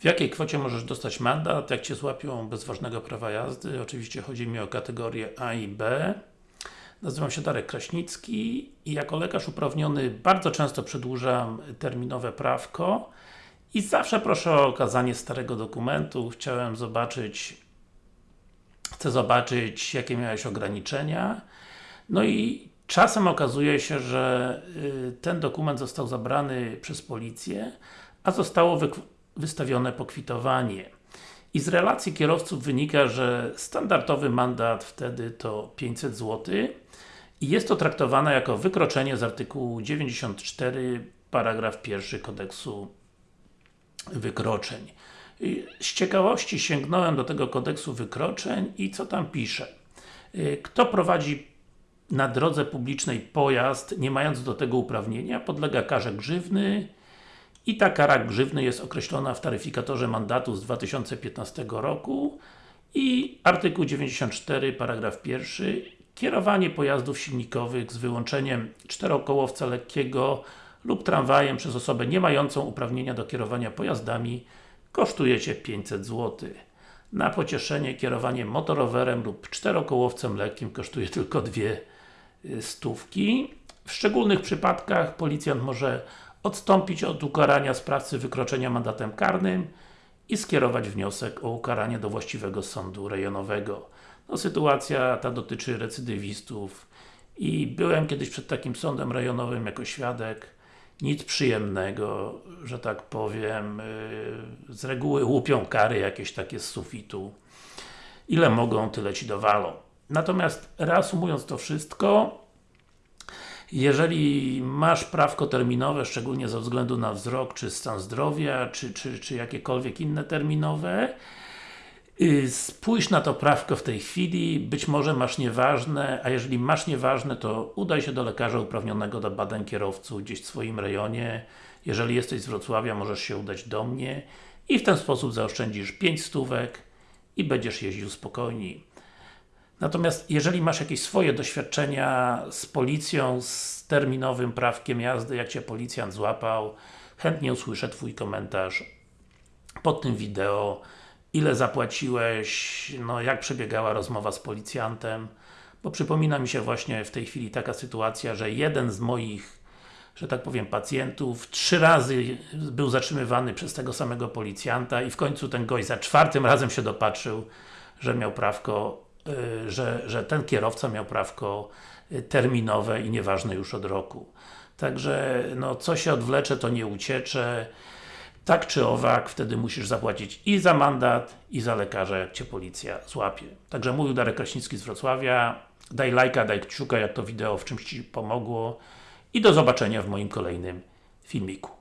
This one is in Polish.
W jakiej kwocie możesz dostać mandat, jak Cię złapią bez ważnego prawa jazdy? Oczywiście chodzi mi o kategorie A i B. Nazywam się Darek Kraśnicki i jako lekarz uprawniony bardzo często przedłużam terminowe prawko i zawsze proszę o okazanie starego dokumentu. Chciałem zobaczyć chcę zobaczyć jakie miałeś ograniczenia no i czasem okazuje się, że y, ten dokument został zabrany przez policję a zostało wystawione pokwitowanie. I z relacji kierowców wynika, że standardowy mandat wtedy to 500 zł i jest to traktowane jako wykroczenie z artykułu 94 paragraf 1 kodeksu wykroczeń. Z ciekawości sięgnąłem do tego kodeksu wykroczeń i co tam pisze? Kto prowadzi na drodze publicznej pojazd, nie mając do tego uprawnienia, podlega karze grzywny, i ta kara grzywny jest określona w taryfikatorze mandatu z 2015 roku i artykuł 94, paragraf 1 kierowanie pojazdów silnikowych z wyłączeniem czterokołowca lekkiego lub tramwajem przez osobę nie mającą uprawnienia do kierowania pojazdami kosztuje Cię 500 zł. Na pocieszenie kierowanie motorowerem lub czterokołowcem lekkim kosztuje tylko dwie y, stówki. W szczególnych przypadkach policjant może odstąpić od ukarania sprawcy wykroczenia mandatem karnym i skierować wniosek o ukaranie do właściwego sądu rejonowego. No, sytuacja ta dotyczy recydywistów i byłem kiedyś przed takim sądem rejonowym jako świadek. Nic przyjemnego, że tak powiem yy, z reguły łupią kary jakieś takie z sufitu. Ile mogą, tyle Ci dowalą. Natomiast reasumując to wszystko jeżeli masz prawko terminowe, szczególnie ze względu na wzrok, czy stan zdrowia, czy, czy, czy jakiekolwiek inne terminowe, y, spójrz na to prawko w tej chwili, być może masz nieważne, a jeżeli masz nieważne, to udaj się do lekarza uprawnionego do badań kierowców gdzieś w swoim rejonie. Jeżeli jesteś z Wrocławia, możesz się udać do mnie i w ten sposób zaoszczędzisz 5 stówek i będziesz jeździł spokojniej. Natomiast jeżeli masz jakieś swoje doświadczenia z policją, z terminowym prawkiem jazdy, jak Cię policjant złapał, chętnie usłyszę Twój komentarz pod tym wideo, ile zapłaciłeś, no jak przebiegała rozmowa z policjantem, bo przypomina mi się właśnie w tej chwili taka sytuacja, że jeden z moich że tak powiem, pacjentów, trzy razy był zatrzymywany przez tego samego policjanta i w końcu ten gość za czwartym razem się dopatrzył, że miał prawko że, że ten kierowca miał prawko y, terminowe i nieważne już od roku. Także, no, co się odwlecze, to nie uciecze. Tak czy owak, wtedy musisz zapłacić i za mandat, i za lekarza, jak Cię policja złapie. Także mówił Darek Kraśnicki z Wrocławia. Daj lajka, daj kciuka, jak to wideo w czymś Ci pomogło. I do zobaczenia w moim kolejnym filmiku.